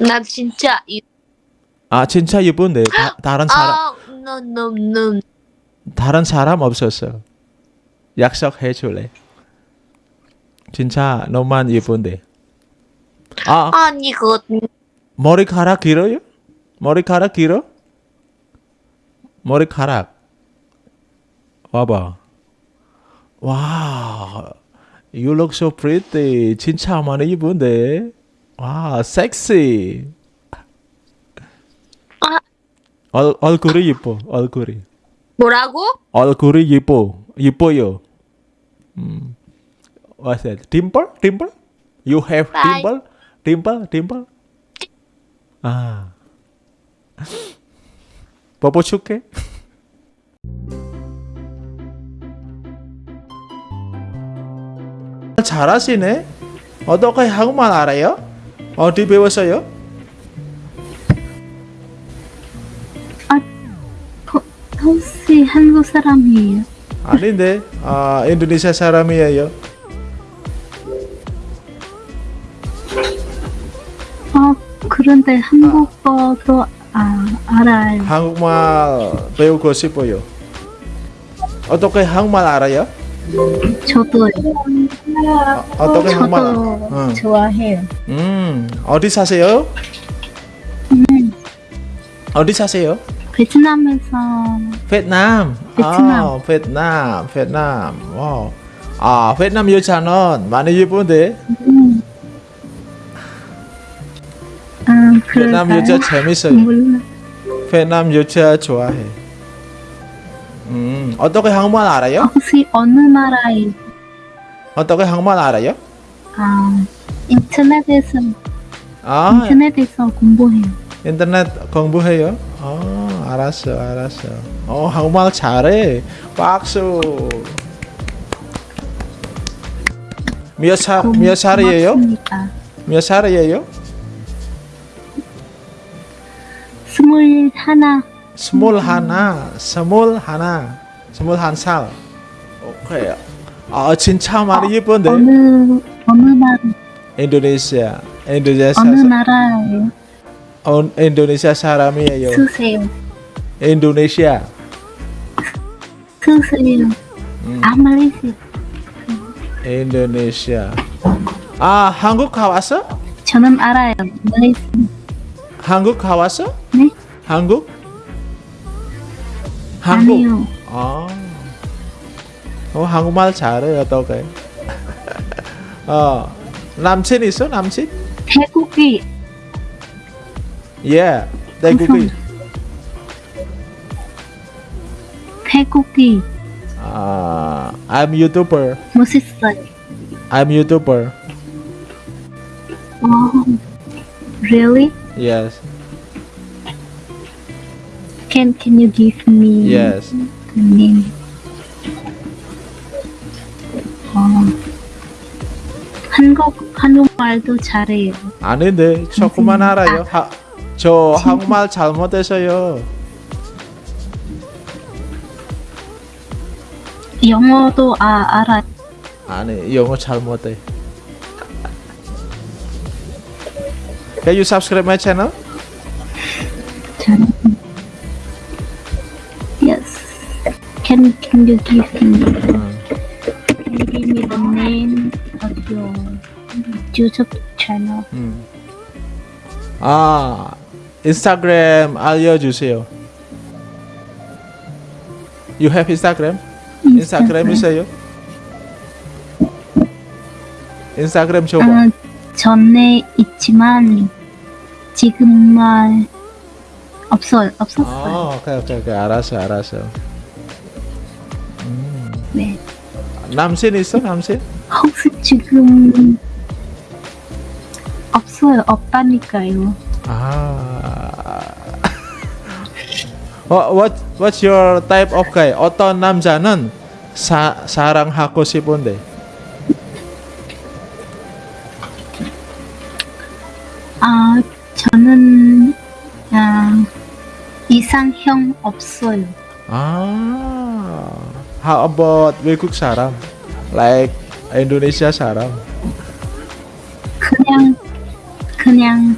나 진짜 이 아 진짜 예쁜데 다, 다른 사람 아, no, no, no. 다른 사람 없었어. 약속해 줄래? 진짜 너만 예쁜데. 아 아니 그거 머리카락 길어요? 머리카락 길어? 머리카락. 와봐. 와, you look so pretty. 진짜 많이 예쁜데. 와, 섹시. 아. 얼, 얼굴이 예뻐. 얼굴이. 뭐라고? 얼굴이 예뻐. 예뻐요. 음. What's that? Dimple? Dimple? You have Bye. dimple? Dimple? Dimple? 아. 뽀뽀 줄게. 잘하시네. 어떻게 한국말 알아요? 어디 배웠어요? 호, 혹시 한국 사람이에요? 아닌데. 아, 인도네시아 사람이에요. 어, 그런데 한국어도 아, 알아요. 한국말 배우고 싶어요. 어떻게 한국말 알아요? 저도요. 어떻게 한국말? 알아? 저도 응. 좋아해요. 음, 어디 사세요? 어디 사세요? 베트남에서 베트남. 베트남. 아, 베트남, 베트남. 와. 아, 베트남 여자는 많이 예쁜데. 아, 베트남? 여자 재밌어요. 몰라. 베트남 여자 좋아해. 음, 어떻게 한국말 알아요? 혹시 어느 나라에 어떻게 한국말 알아요? 아, 인터넷에서 아, 인터넷에서 공부해요. 인터넷 공부해요? 어, 알았어, 알았어. 어, 한국말 잘해. 박수. 몇 살, 고- 몇 살이에요? 고맙습니다. 몇 살이에요? 스물 하나. 스물 하나, 스물 하나, 스물 한 살. 오케이. 아, 진짜 많이 예쁜데? 어느 어느 나라 인도네시아, 인도네시아, 어느 사- 나라예요? 어, 인도네시아 사람이에요. 쓰세요. 인도네시아. 쓰세요. 음. 아, 말레이시아. 인도네시아. 아, 한국 가왔어? 저는 알아요. 말레이시아. 한국 가왔어? 네? 한국? 한국. 아니요. 아. 어, 한국말 잘해 어떡해? 어. 남친 있어? 남친? 태국이 예. 태국이. 태국이 아, I'm YouTuber. 멋있어요. I'm YouTuber. Oh, really? Yes. Can Can you give me Yes. the name? 어, 한국 한국말도 잘해요. 아닌데 조금만 알아요. 하, 저 한국말 잘못해서요. 영어도 아 알아. 아니 영어 잘못해. Can you subscribe my channel? Can Can you give me 응. Can you give me the name of your YouTube channel? 음. 아 인스타그램 알려주세요. You have Instagram? 인스타그램 있어요? 인스타그램 줘봐. 아, 전에 있지만 지금만 없어요. 없었어요. 아, 오케이 오케이 오케이 알았어 알았어. 남친 있어 남친? 혹시 지금 없어요. 없다니까요. 아. What what what's your type of guy? 어떤 남자는 사, 사랑하고 싶은데? 아, 저는 아, 이상형 없어요. 아. How about 외국 사람? Like Indonesia 사람? 그냥 그냥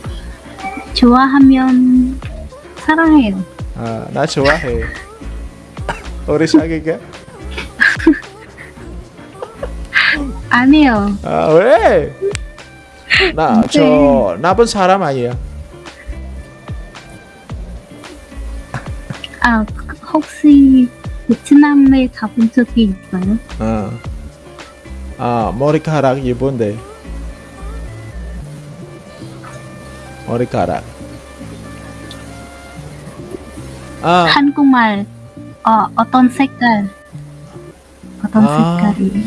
좋아하면 사랑해요. 아, 나 좋아해. 우리 사귀게? 아니요. 아, 왜? 나, 저, 나쁜 사람 아니야. 아, 혹시 베트남에 가본 적이 있어요? 어. 아, 머리카락 예쁜데. 머리카락. 아, 한국말 어, 어떤 색깔? 어떤 아. 색깔이?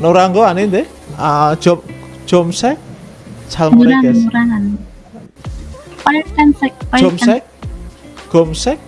노란 거 아닌데? 아, 좀, 좀색? 잘 노란 모르겠어. 노란 아니. 빨간색 빨간 점색? 검색? 검색?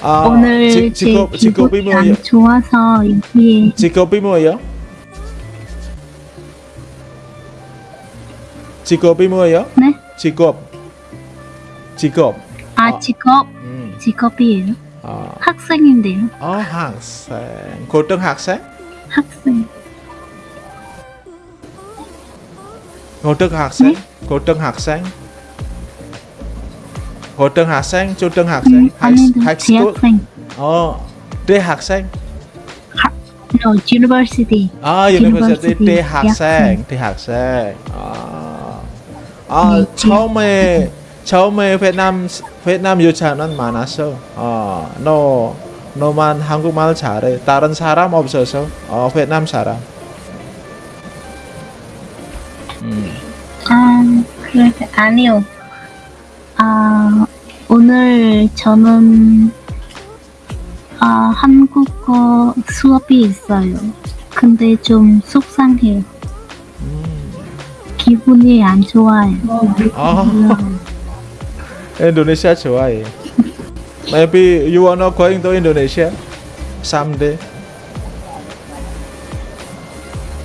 아. 아, 오늘 지- 제 직업, 직업이 기분이 뭐예요? 안 좋아서 여기에 직업이 뭐예요? 직업이 뭐예요? 네? 직업. 직업. 아 어. 직업 음. 직업이에요. 아, 학생인데요. 어, 학생. 고등학생? 학생. 고등학생? 네? 고등학생? 고등학생? 초등학생? 음, 아닌데 high school? 대학생. 어, 대학생? No, university. 아, university University, 대학생, 대학생. 아, 아 네, 처음에 처음에 베트남 베트남 여자는 많았어. 어, 너 너만 한국말 잘해. 다른 사람 없어서. 어, 베트남 사람. 음, 아, 그래 아니요. 아 오늘 저는 아 한국어 수업이 있어요. 근데 좀 속상해요. 음. 기분이 안 좋아요. 아, Indonesia 좋아해. Maybe you wanna going to Indonesia someday.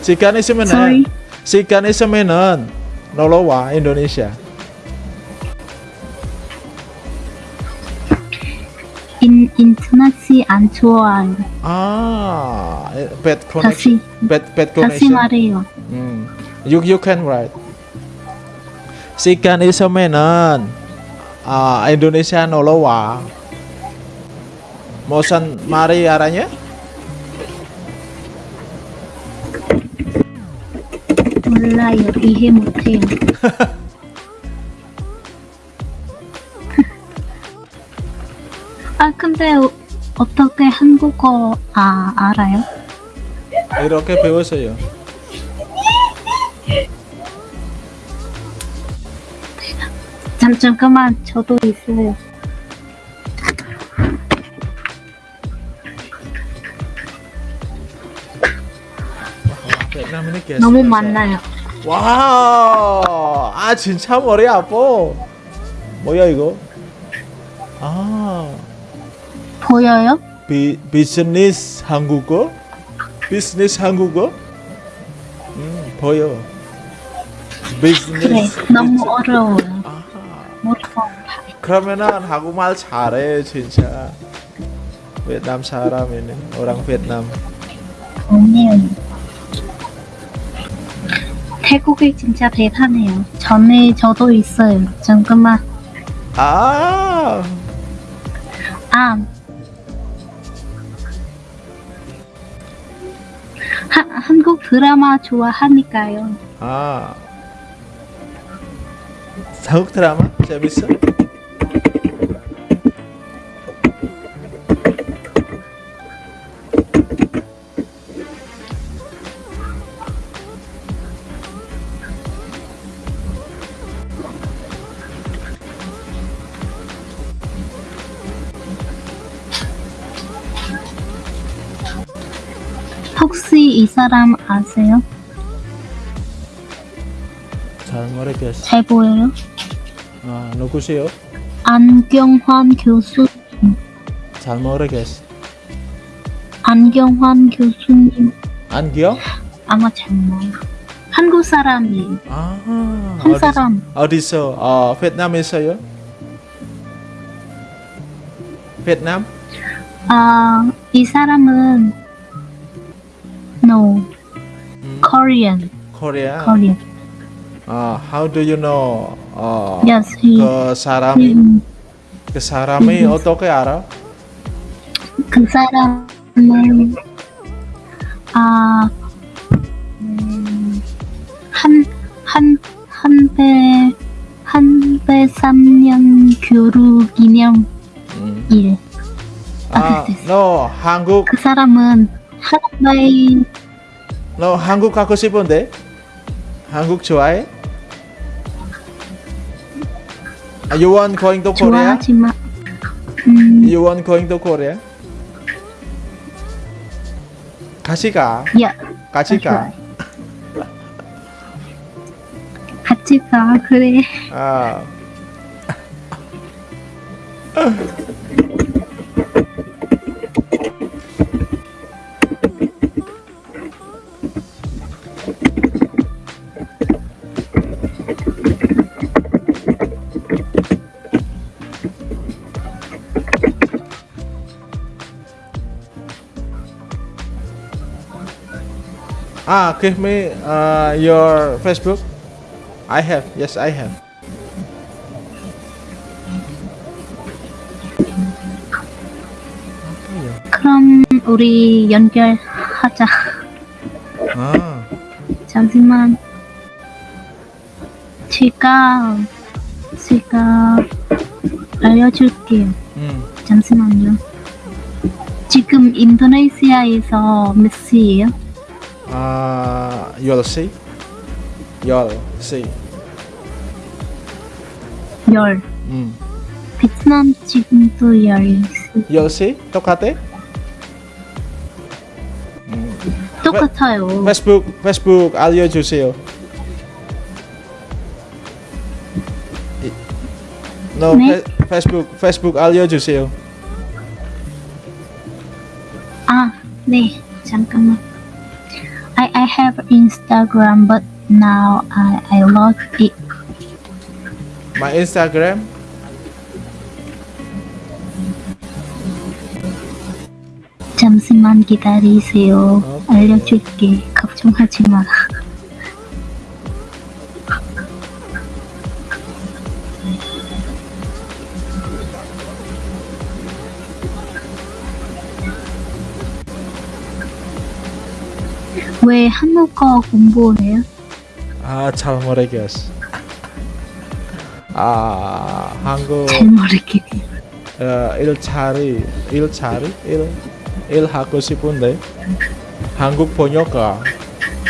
시간 있으면은 Sorry. 시 인도네시아. 인 인터넷이 안 좋아요. 아, bad 다시 connection. Bad bad 다시 connection. 말해요. 음, you you can write. 시간 있으면은 아 인도네시아 놀러 와. 무슨 말이 알아냐? 몰라요. 이해 못해요. 아 근데 어, 어떻게 한국어 아 알아요? 이렇게 배웠어요. 잠 잠깐만 저도 있어요. 너무 많나요. 와, 아 진짜 머리 아파. 뭐야 이거? 아, 보여요? 비 비즈니스 한국어? 비즈니스 한국어? 음, 보여. 그래 비즈니스. 너무 어려워요. 아하. 못하 그러면은 한국말 잘해 진짜. 베트남 사람이네. orang 베트남. 아니에요. 태국이 진짜 대단해요. 전에 저도 있어요. 잠깐만. 아, 아. 하, 한국 드라마 좋아하니까요. 아. 한국 드라마 재밌어? 사람 아세요? 잘 모르겠어. 잘 보여요? 아, 누구세요? 안경환 교수 잘 모르겠어. 안경환 교수님 안경? 아마 잘 몰라. 한국 사람이에요. 아, 한 사람. 어디서? 어, 베트남에서요? 베트남? 아, 이 사람은 no 음, Korean, 코리아. Korean. 아, how do you know? 어, Yes, he. 그 사람이 음, 그 사람이 음. 어떻게 알아? 그 사람은 아, 음, 한, 한, 한배, 한배 3년 교류 기념 음. 일. 아, 됐어. 너 한국 그 사람은 하루바이 너 한국 가고 싶은데? 한국 좋아해? 아, you want going to Korea? 좋아하지만, 음, You want going to Korea? 같이 가. 야, 같이 가. 같이 가, 그래. 아. Ah, give me uh, your Facebook. I have. Yes, I have. 그럼 우리 연결하자. 아, 잠시만. 제가 제가 알려줄게요. 음. 잠시만요. 지금 인도네시아에서 몇 시예요? 아, you'll see. You'll see. 열. 음. 베트남 지금도 열. You'll see. 똑같아? 음. 똑같아요. 페이스북, 페이스북 알려주세요. 이- No, 네? 페, 페이스북, 페이스북 알려주세요. 아, 네. 잠깐만. I have Instagram, but now I I lost it. My Instagram. 잠시만 기다리세요. 알려줄게. 걱정하지 마라. 왜 한국어 공부해요? 아, 잘 모르겠어. 아, 한국 잘 모르겠어요. 어, 일자리, 일자리, 일, 일 하고 싶은데 한국 번역가,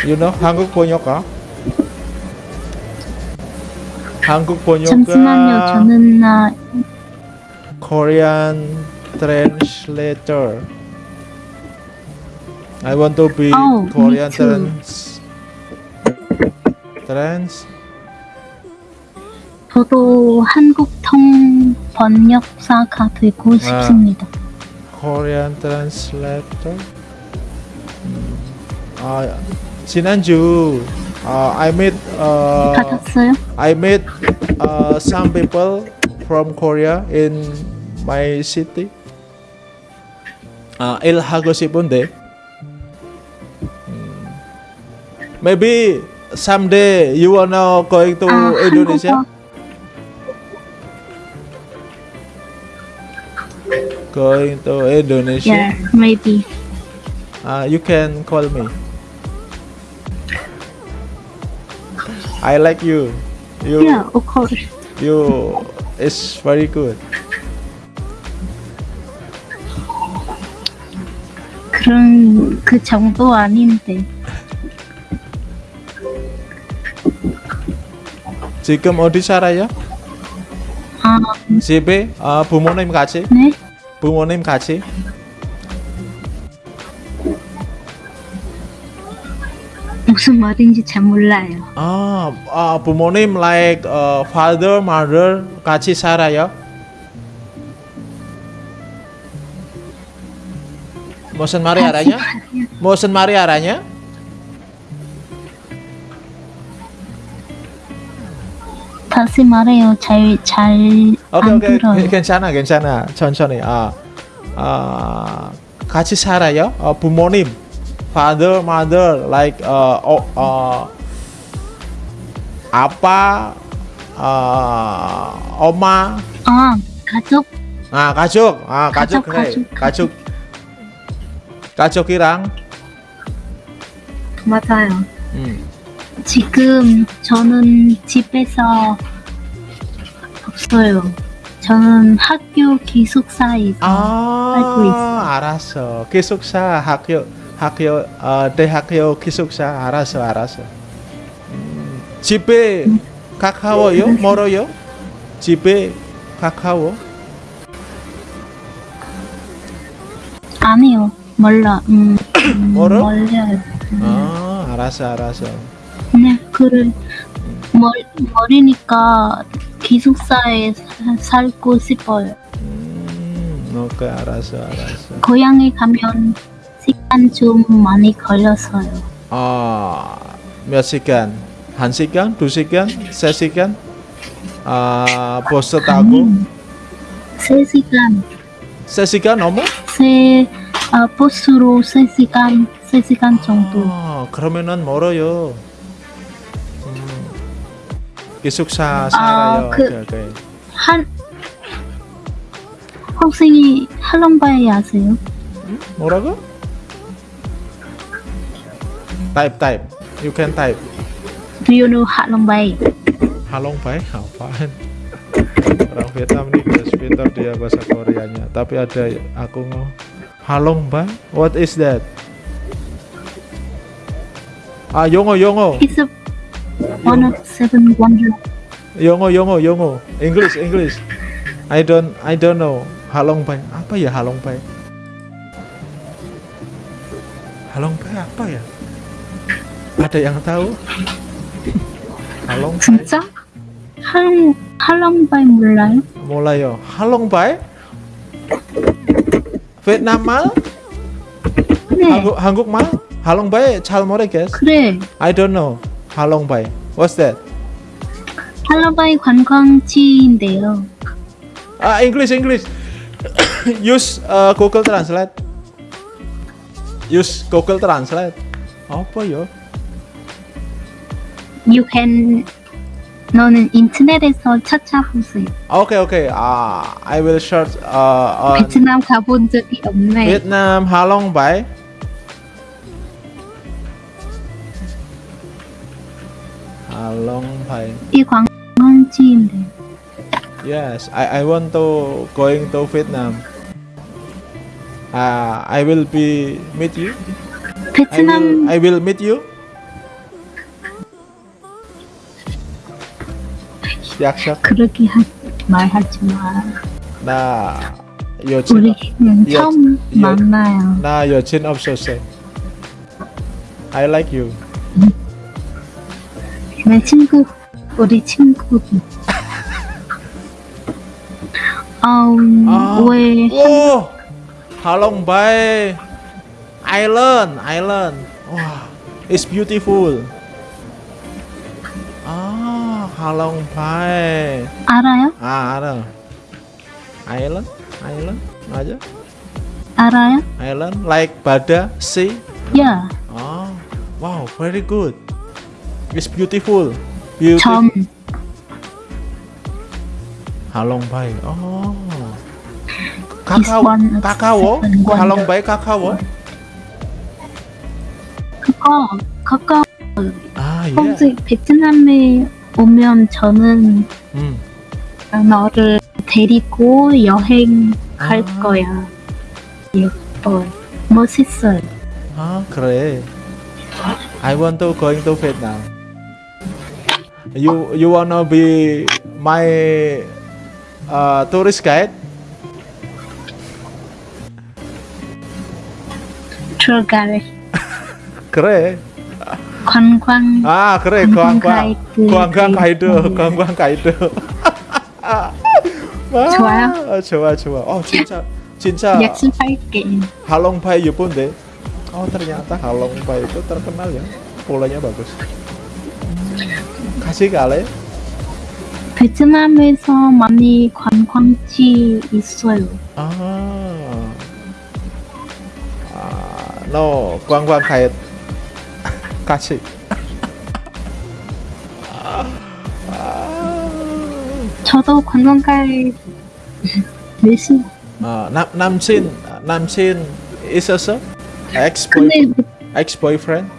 you know 한국 번역가? 한국 번역가 잠시만요. 저는 나 Korean translator. I want to be Oh, Korean trans trans 저도 한국 통 번역사가 되고 싶습니다. Korean translator. 음, 아 지난주 아, I met uh, 받았어요? I met uh, some people from Korea in my city. 아, 일하고 싶은데. maybe someday you wanna going to 아, Indonesia? 한국어 Going to Indonesia? Yeah, maybe. Uh, you can call me. I like you. You Yeah, of course. you is very good. 그런 그 정도 아닌데. 지금 어디 살아요? 아, 집에 아, 부모님 같이? 네? 부모님 같이? 무슨 말인지 잘 몰라요. 아, 아 부모님 like uh, father, mother 같이 살아요? 무슨 말이 알아냐? 무슨 말이 알아냐? 다시 말해요. 잘, 잘, 오케이 안 오케이. 들어요. 괜찮아 괜찮아. 천천히. 아, 아 같이 살아요? 어, 부모님 father mother like 어, 어, 어, 아빠 어, 엄마. 아, 가족, 아 가족. 아 가족 가족, 그래. 가족, 가족. 가족이랑? 맞아요. 음. 지금 저는 집에서 없어요. 저는 학교 기숙사에서 살고 아 있어요. 알았어 기숙사 학교 학교 어, 대학교 기숙사 알았어 알았어 음, 집에 가까워요 멀어요 집에 가까워 아니요. 음, 음, 멀어? 멀려요. 아 알았어 알았어 네, 그래. 멀, 멀으니까 기숙사에 사- 살고 싶어요. 음 오케이 알았어 알았어 고향에 가면 시간 좀 많이 걸려서요. 아 몇 시간 한 시간 두 시간 세 시간 아 버스 타고 음, 세 시간, 세 시간 넘어 세, 아, 버스로 세 시간, 세 시간 정도. 아, 그러면은 멀어요. 음, 기숙사 살아요. 그- 오케이, 오케이. 한, 혹시 할롱바이 아세요? 뭐라고? Type, type. You can type. Do you know 할롱바이? Halong Pai, apaan? Orang Vietnam nih guys, pintar dia bahasa Koreanya. Tapi ada aku ngomong Halong Pai, what is that? Ah, Yongo, Yongo, It's a one of seven wonders. Yongo, Yongo, Yongo. English, English. I don't, I don't know. Halong Pai, apa ya Halong Pai? Halong Pai apa ya? Ada yang tahu? Halong Pai. 진짜? 할롱, 할롱바이 몰라요? 몰라요. 할롱바이? 베트남 말? 네, 한국 한국말? 할롱바이 잘 모르겠어. 그래. I don't know. 할롱바이. What's that? 할롱바이 관광지인데요. Ah, English, English. Use uh, Google Translate. Use Google Translate. apa ya? You can, 너는 인터넷에서 찾아보세요. Okay, okay. Ah, I will search uh, on 베트남 가본 적이 없네. Vietnam 할롱바이. 할롱바이. 이 관광지인데. Yes, I, I want to going to Vietnam. Uh, I will be meet you. I 베트남 will, I will meet you. 약속. 그렇게 하, 말하지 마. 나 여친 우리 그냥 여- 처음 여- 만나요. 나 여친 없었어. I like you. 내 친구, 우리 친구. um, 아. 왜 오, Halong Bay Island, Island. 와, it's beautiful. 아, Halong Bay. 알아요? 아, 알아. Island, Island, 맞아? 알아요? Island, like Bada Sea. 야, Ah, wow, very good. It's beautiful. Beautiful. 점. Halong Bay. Oh. Seven wonder. Halong Bay 카카오. 그거, 그거 아, 예. 혹시 베트남에 오면 저는 음. 너를 데리고 여행 갈 아. 거야. 예뻐. 멋있어요. 아, 그래. I want to going to Vietnam. You you wanna be my uh, tourist guide? 들어가래. 그래. 관광 아, 그래. 관광 관광 가이드. 관광 가이드, 네. 관광 가이드. 아, 좋아요? 아, 좋아, 좋아. 어, 진짜 cinta 약속 할게. Halongbai Yeponde. Oh ternyata Halongbai itu terkenal ya, polanya bagus. Kasih kali. 베트남에서 많이 관광지 있어요. 아, 아, no, 광광 가입 같이. 저도 관광갈 열심히. 아, 남 남친 남친 있었어? Boy ex boyfriend? 없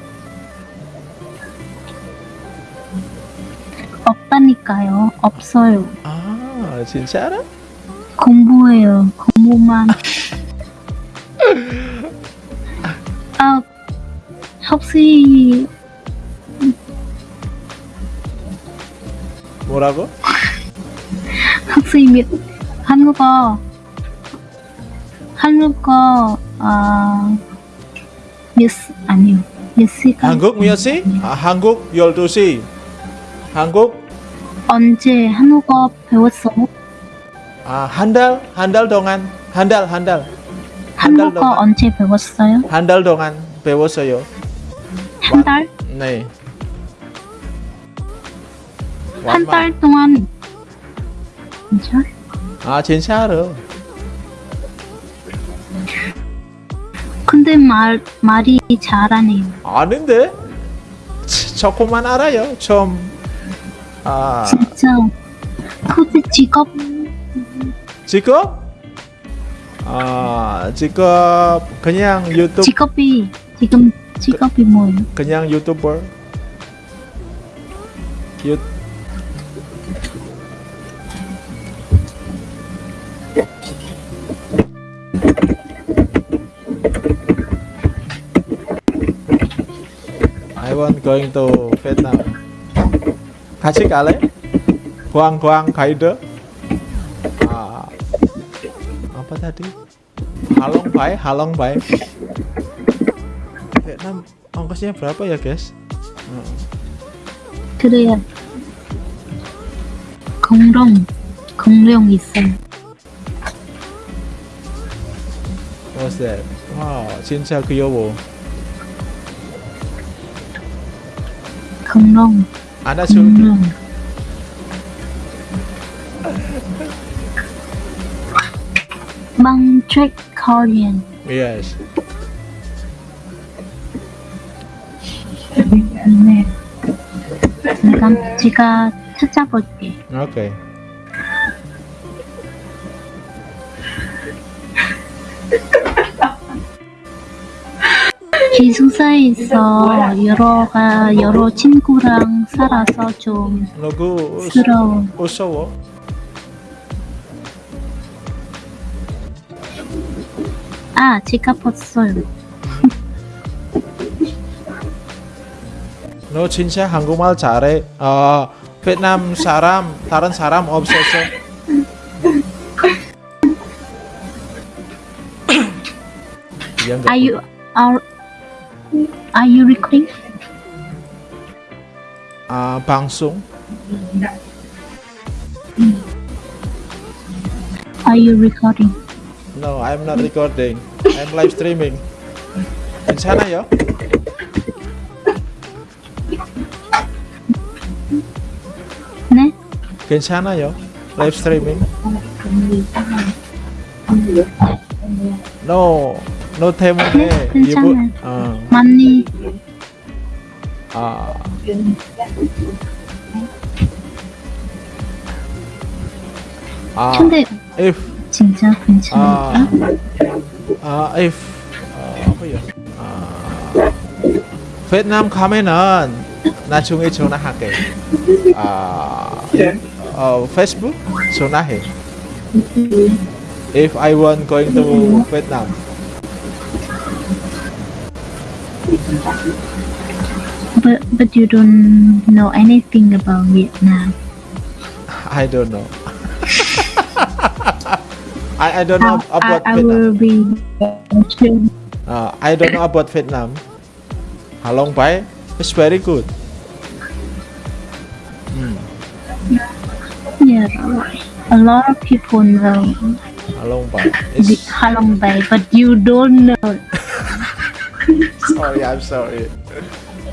다니까요. 없어요. 아, 진짜로? 공부해요. 공부만. 아, 혹시 뭐라고? 혹시 몇 한국어 한국어 아 몇 아니요 몇 시간 한국 몇 시? 아, 한국 12시. 한국 언제 한국어 배웠어? 아, 한 달, 한 달 동안, 한 달, 한 달, 한 한국어 동안, 언제 배웠어요? 한 달 동안 배웠어요. 한 달? 네. 한. 달 동안 진짜? 아, 진짜로. 근데 말 말이 잘하네요. 아닌데? 치, 조금만 알아요. 좀, 아, 진짜. 근데 직업 직업? 아, 직업 그냥 유튜브, 직업이 지금 직업이 뭐예요? 그냥 유튜버. 유, I want going to Vietnam. 같이 갈래? Guang Guide. Ah, apa tadi? Halong Bay, Halong Bay. Vietnam ongkosnya berapa ya guys? 그래요. 공룡 공룡 있어요. What's that? Wow, 진짜 귀여워. 공 룡 안아줄 공룡. 망트랙 코리안. Yes. 네. 내가 제가 찾아볼게. Oke. 기숙사에서 여러가 여러 친구랑 살아서 좀 부러워. usowo. 아, 제가 봤어요. No 진짜 한국말 잘해. 어, 베트남 사람 다른 사람 없어서. You are Are you recording? Uh, bangsung. Are you recording? No, I'm not recording. I'm live streaming. In China, yo. Ne? In China, yo. Live streaming. No, no 때문에 네, 괜찮아요. 이분- 어, 많이. 아, 아, 근데 if. 진짜 아, 괜찮을까? 아, if. 어, apa ya? 아, 베트남 가면은 나중에 전화할게. 아, 어, 페이스북? 전화해. If I want going to Vietnam. But but you don't know anything about Vietnam. I don't know. I, I don't know I, about I Vietnam. will be. Uh, I don't know about Vietnam. Halong Bay is very good. Yeah, a lot of people know Halong Bay. It's... Halong Bay, but you don't know. sorry, I'm sorry.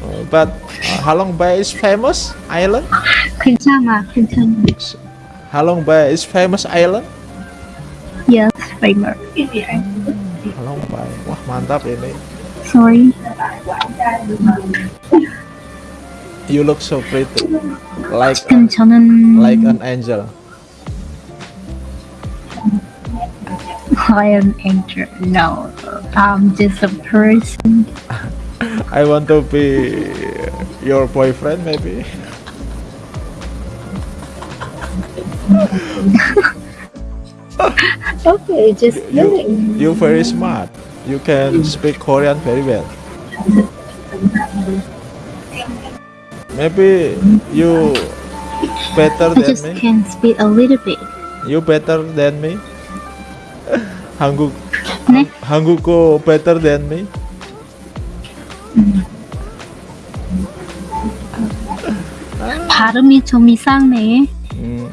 Uh, but uh, Halong Bay is famous island. Kencana, Kencana. Halong Bay is famous island. Yes, famous. Halong Bay, wah mantap ini. Sorry. You look so pretty, like a, like an angel. I am angel. No, I'm just a person. I want to be your boyfriend, maybe. Okay, just You you very smart. You can speak Korean very well. Maybe you better I than just me. can speak a little bit. You better than me. 한국 네? 한국어 better than me. 발음이 좀 이상해. 음.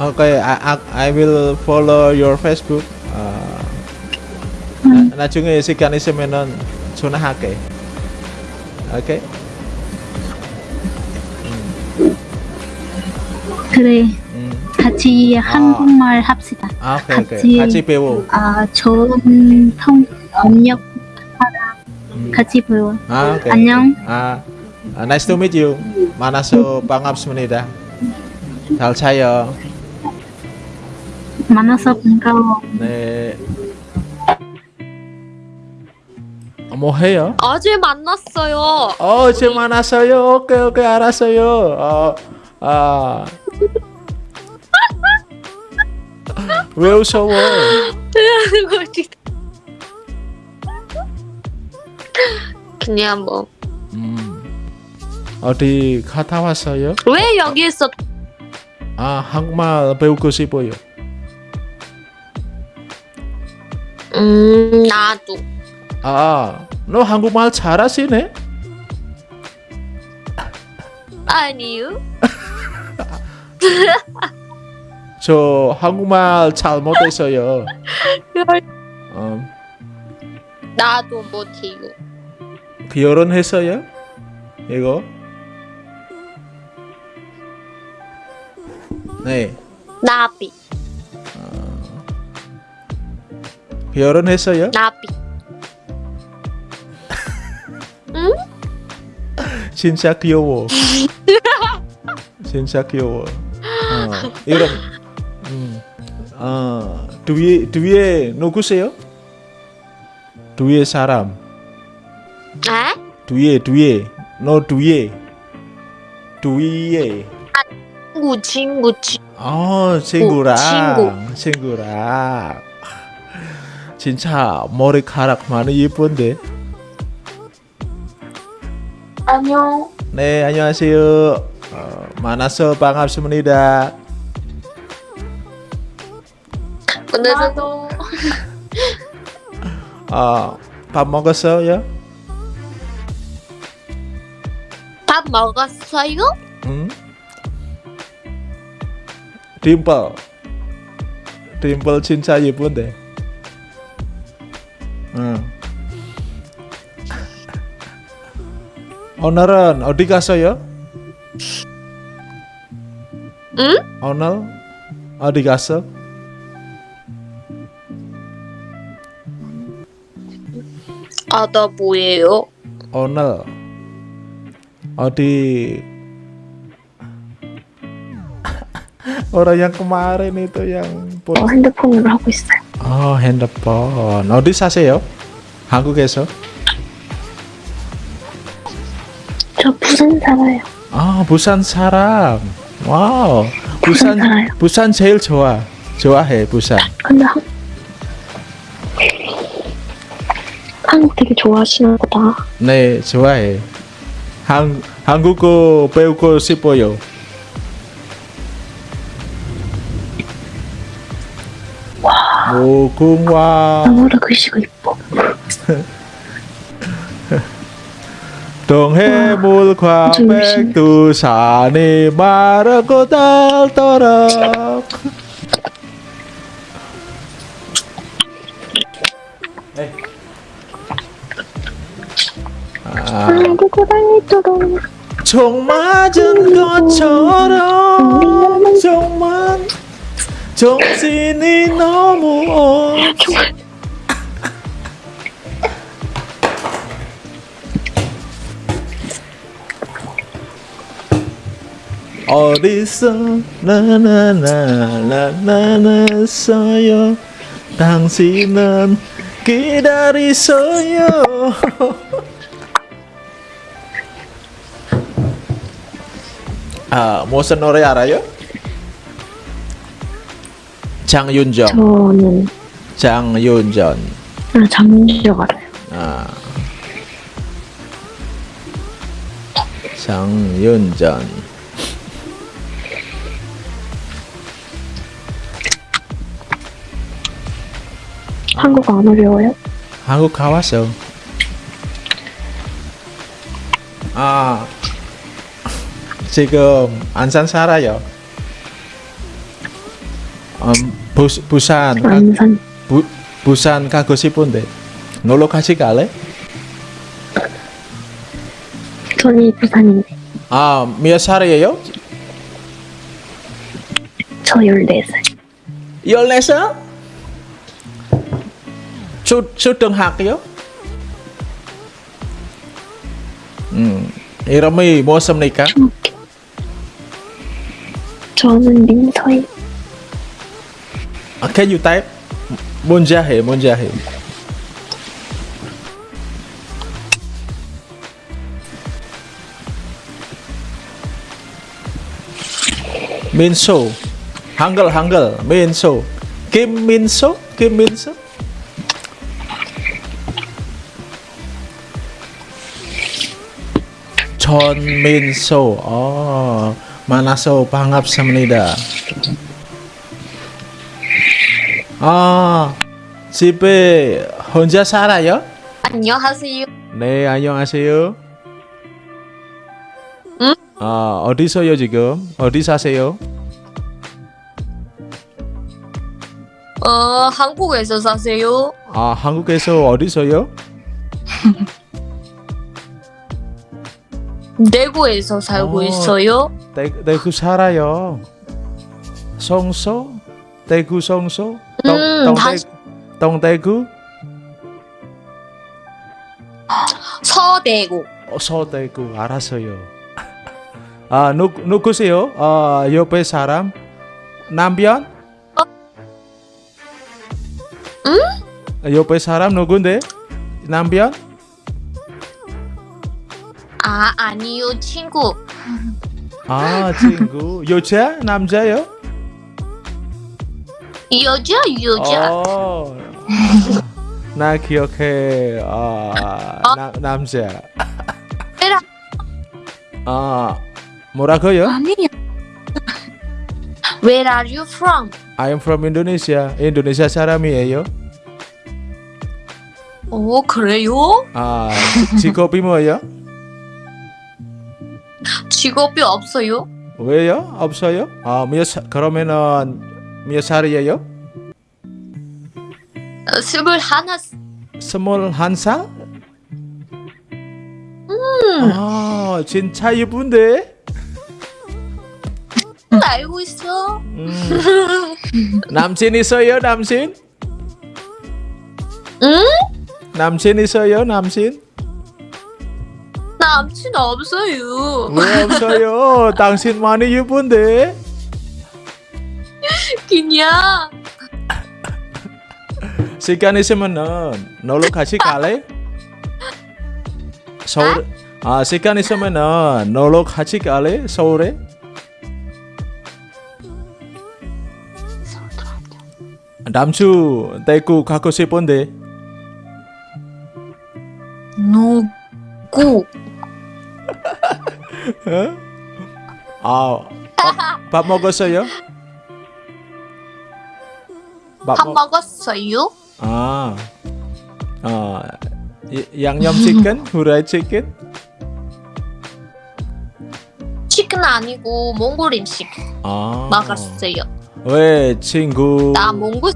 Okay, I, I I will follow your Facebook. 아, 나, 나중에 시간 있으면은 전화할게. 오 그래, 음. 같이 한국말 합시다. 아, 오케이, 오케이. 같이- 같이 배워. 아, 좋은 통 번역 같이 배워. 아, 오케이. 안녕. 아, 아, nice to meet you. 만나서 반갑습니다. 잘 자요. 만나서 반가워. 네. 어, 뭐 해요? 어제 만났어요. 어, 제 만났어요. 오케이, 오케이, 알았어요. 어, 아. 왜 웃어워? 그냥 뭐. 음. 어디 갔다 왔어요? 왜 여기 있어? 아, 한국말 배우고 싶어요. 음, 나도. 아, 너 한국말 잘하시네? 아니요. 저 한국말 잘 못했어요. 어, 나도 못해요. 결혼했어요? 이거? 네, 나비, 결혼했어요? 나비. 진짜 귀여워. 진짜 귀여워. 어, 이름, 음, 어, 뒤에 뒤에 누구세요? 뒤에 사람, 에? 뒤에 뒤에, 너 뒤에, 뒤에. 친구, 친구, 친구. 어, 친구랑, 친구. 친구랑. 진짜 머리카락 많이 예쁜데. 안녕. 네, 안녕하세요. 어, 만나서 반갑습니다. 오늘도 어, 밥 먹었어요? 밥 먹었어요? 응? 딤플. 딤플 진짜 예쁜데. 응. 오늘은 어디 갔어요? 응? 오늘 어디 갔어? 아, 나 뭐예요? 오늘 어디 orang yang kemarin itu yang put- 어, 핸드폰으로 하고 있어요. oh 핸드폰 어디 사세요? 한국 와우. 부산 살아요. 부산 제일 좋아. 좋아해 부산. 근데 한... 한국 되게 좋아하시나 보다. 네 좋아해. 한 한국어 배우고 싶어요. 무궁화 너무나 글씨가 이뻐. 동해물과. 백두산이 마르고 닳도록. 아, 아이고 고달도록 총 맞은 것처럼 정말 정신이 너무 없어 어디서 나나나나나나서요 당신은 기다리세요 아 무슨 노래 알아요? 장윤정 저는 장윤정 아, 장민주가 알아요 아 장윤정 한국어 안 어려워요? 한국 가왔어. 아 지금 안산 살아요. 음, 부, 부산 가, 안산 부, 부산 가고 싶은데 놀러 같이 갈래? 전이 부산인데 아 몇 살이에요? 저 14살 14살? 초, 초등학교? 음, 이름이 무엇입니까? 중학교 저는 민서희 Uh, can you type Munjahe, Munjahe. Minso. Hangul, Hangul. Minso. Kim Minso? Kim Minso? 전민소. 어, 만나서 반갑습니다. 아, 집에 혼자 살아요? 안녕하세요 네, 안녕하세요. 응? 아, 어디서요 지금? 어디 사세요? 어 한국에서 사세요? 아, 한국에서 어디서요? 대구에서 살고 어. 있어요? 대, 대구 살아요. 성소? 대구 성소? 음, 다시- 동대구? 서대구 어, 서대구 알았어요. 아, 누, 누구세요? 아, 옆에 사람? 남편? 응? 옆에 사람 누군데? 남편? 아 아니요 친구 아, 친구. 여자? 남자요? 여자 여자 어. 나 기억해. 아, 나, 남자. 에라. 아, 뭐라고요? 아니야 Where are you from? I am from Indonesia. 인도네시아 사람이에요. 오 그래요? 아, 직업이 뭐예요? 직업이 없어요? 왜요? 없어요? 아, 몇 살, 그러면은 몇 살이에요? 어, 스물하나 스물한 살? 아, 진짜 이쁜데? 알고 있어 음. 남친 있어요, 남친? 응? 남친 있어요, 남친? 남친 없어요 왜 없어요? 당신 많이 이쁜데? 그냥 시간 있으면은 놀러 같이 갈래? 서울 아 시간 있으면은 놀러 같이 갈래? 서울에? 남주 대구 가고 싶은데 누구? 어? 아, 밥, 밥 먹었어요? 밥 밥 먹- 먹었어요? 아, 아, 이- 양념 치킨, 후라이 치킨, 아니고 몽골 음식 아. 먹었어요. 왜 친구 나 몽골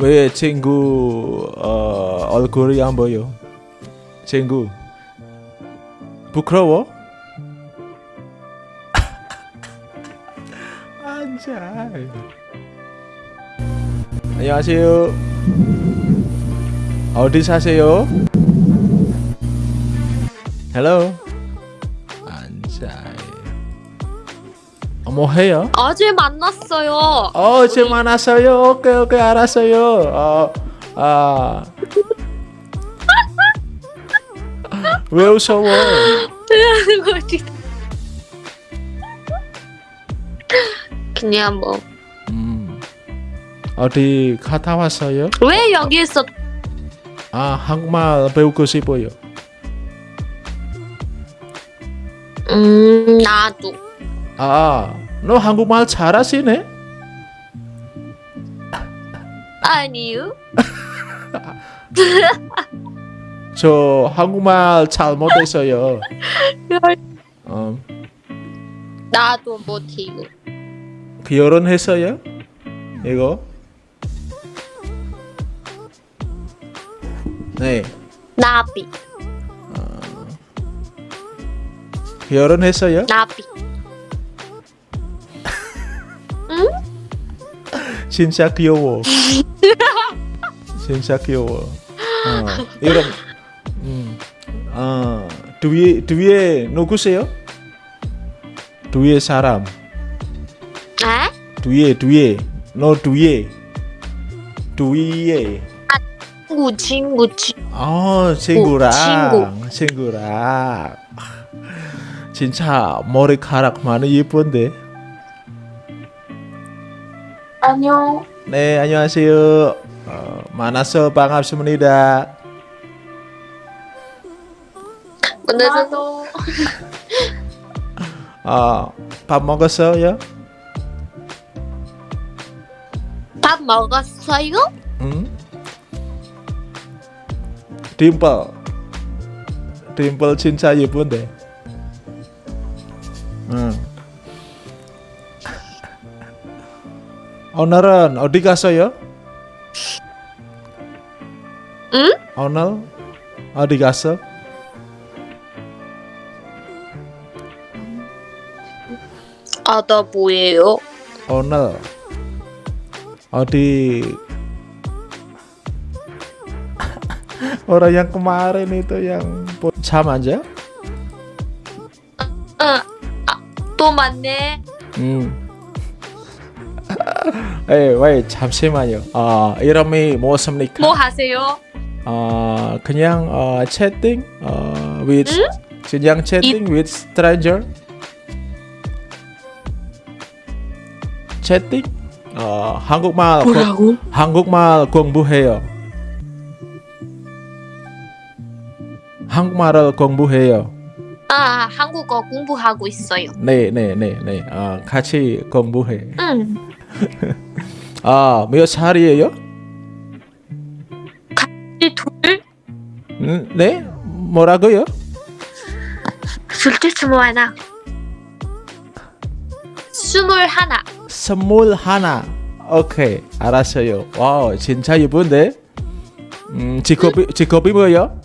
왜 친구 어, 얼굴이 안 보여? 친구 부끄러워? 앉아. 안녕하세요. 어디 사세요? Hello. 앉아. 뭐 해요? 어제 만났어요. 어제 만났어요. 오케이, 오케이, 알았어요. 어, 아. 왜 웃어요? 그냥 뭐왜 음, 어디 갔다 왔어요? 여기서 아, 한국말 배우고 싶어요. 음 나도 아, 너 한국말 잘하시네? 아니요. 저 한국말 잘 못했어요. 어, 나도 못해요. 결혼했어요? 이거? 네, 나비 결혼했어요? 나비. 진짜 귀여워. 진짜 귀여워. 어, 이런 음, 어, 뒤에 뒤에 누구세요? 뒤에 사람. 에? 뒤에 뒤에 너 뒤에 뒤에. 친구 친구 친구. 어 친구랑 친구. 친구랑 진짜 머리카락 많이 예쁜데. 안녕. 네 안녕하세요. 어, 만나서 반갑습니다. 오늘은 아, 밥 먹었어요? 밥 먹었어요? 응? 딤플 딤플 진짜 예쁜데 응. 오늘은 어 응? 어디 뭐예요? 오늘 어디 orang yang kemarin itu yang sama aja? 응. 아, 또 만네. 음. 에, 왜 잠시만요. 아, 이름이 무엇입니까? 뭐 하세요? 아, 그냥 어, 채팅 어, with 그냥 채팅 with stranger. 채팅? 어, 한국말 공- 뭐라고? 한국말 공부해요. 한국말을 공부해요. 아, 한국어 공부하고 있어요. 네, 네, 네, 네. 아, 같이 공부해. 응. 아, 몇 살이에요? 이 둘? 음, 네? 뭐라고요? 둘째 스물 하나. 스물 하나. 스물 하나. 오케이, 알았어요. Wow, 진짜 예쁜데? 음, 직업이, 직업이 뭐예요?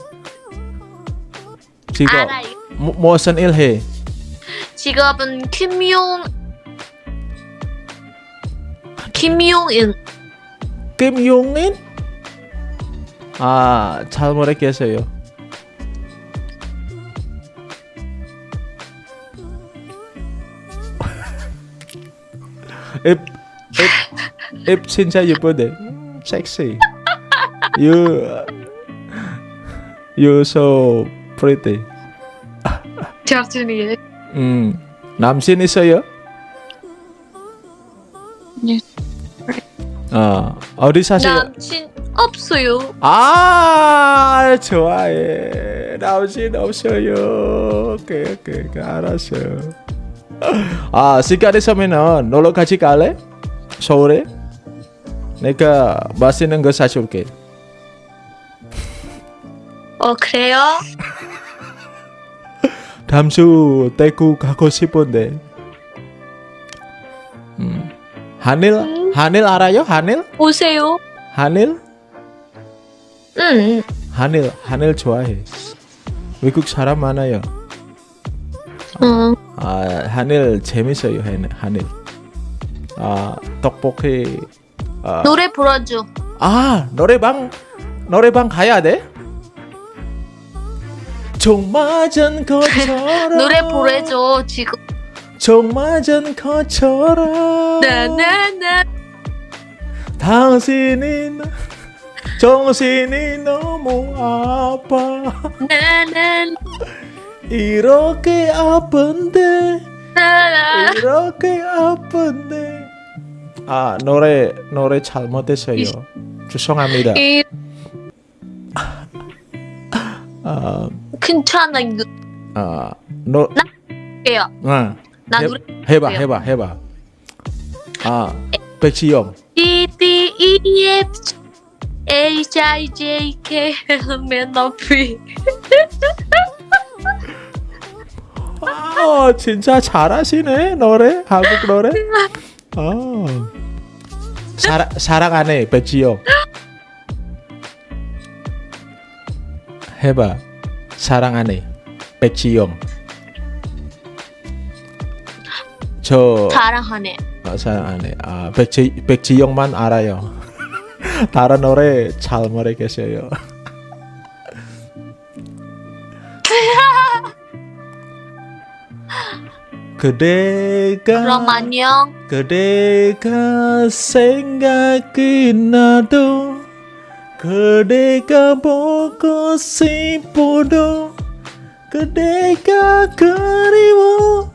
직업, 알아요. 뭐, 무슨 일 해? 직업은 미용 김용인. 김용인? 아, 잘 모르겠어요. 입, 입 진짜. 음, 섹시. You, you so pretty. 저준이. 음, 남친 있어요? 네. 아, 어디 사세요? 남친 없어요. 아 좋아해 남친 없어요 오케이 오케이 오케이, 알았어 아 시간 있으면은 놀러 같이 갈래? 서울에? 내가 맛있는 거 사줄게 어 그래요? 담수 대구 가고 싶은데. 음. 하늘 음. 하늘 알아요? 하늘? 오세요. 하늘? 응. 하늘 하늘 좋아해. 외국 사람 많아요. 응. 아 하늘 재밌어요. 하늘. 아 떡볶이. 아, 노래 불러줘. 아 노래방 노래방 가야 돼? 종 맞은 것처럼 노래 부르줘 지금. 종 맞은 것처럼 나나나. 당신이 나- 정신이 너무 아파 나나. 이렇게 아픈데 나나. 이렇게 아픈데 아 노래 노래 잘못했어요 죄송합니다 이 아, 괜찮아요. 아, 노, 해요. 아, 나 해, 노래 해봐. 해봐 해봐 아 백지영 D D E F H I J K M N O P. 아 진짜 잘하시네 노래 한국 노래 아 사랑 사랑하네 백지영 해봐 사랑하네 백지영 저 사랑하네. 아, 사랑하네 아 백지 백지영만 알아요 다른 노래 잘 모르겠어요 그대가 그럼 안녕. 그대가 생각이 나도 그대가 보고 싶어도 그대가 그리워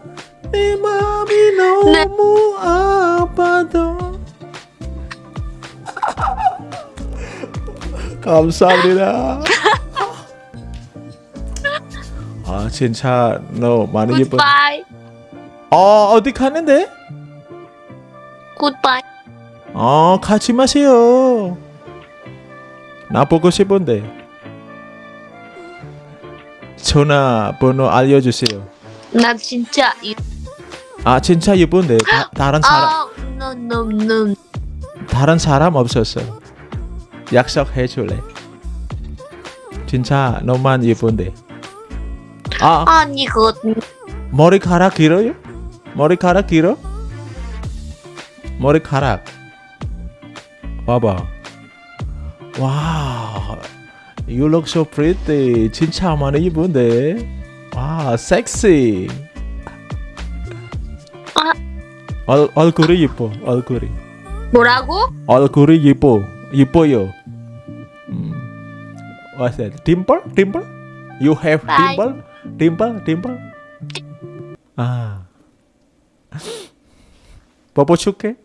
내 맘이 너무 아파도 감사합니다 아 진짜 너 많이 예뻐 어 어디 가는데? Goodbye. 어, 가지 마세요. 나 보고 싶은데. 전화번호 알려주세요. 나 진짜 이 아, 진짜 예쁜데. 다, 다른 사람, 아, no no no. 다른 사람 없었어. 약속해 줄래? 진짜 너만 예쁜데. 아, 아니거든. 머리카락 길어요? 머리카락 길어? 머리카락. 봐봐. 와, you look so pretty. 진짜 많이 예쁜데. 와, 섹시. 아. 얼, 얼굴이 예뻐. 얼굴이. 뭐라고? 얼굴이 예뻐. 예뻐요. 음. What's that? Dimple? Dimple? You have Bye. dimple? Dimple? Dimple? 아. Popochuque.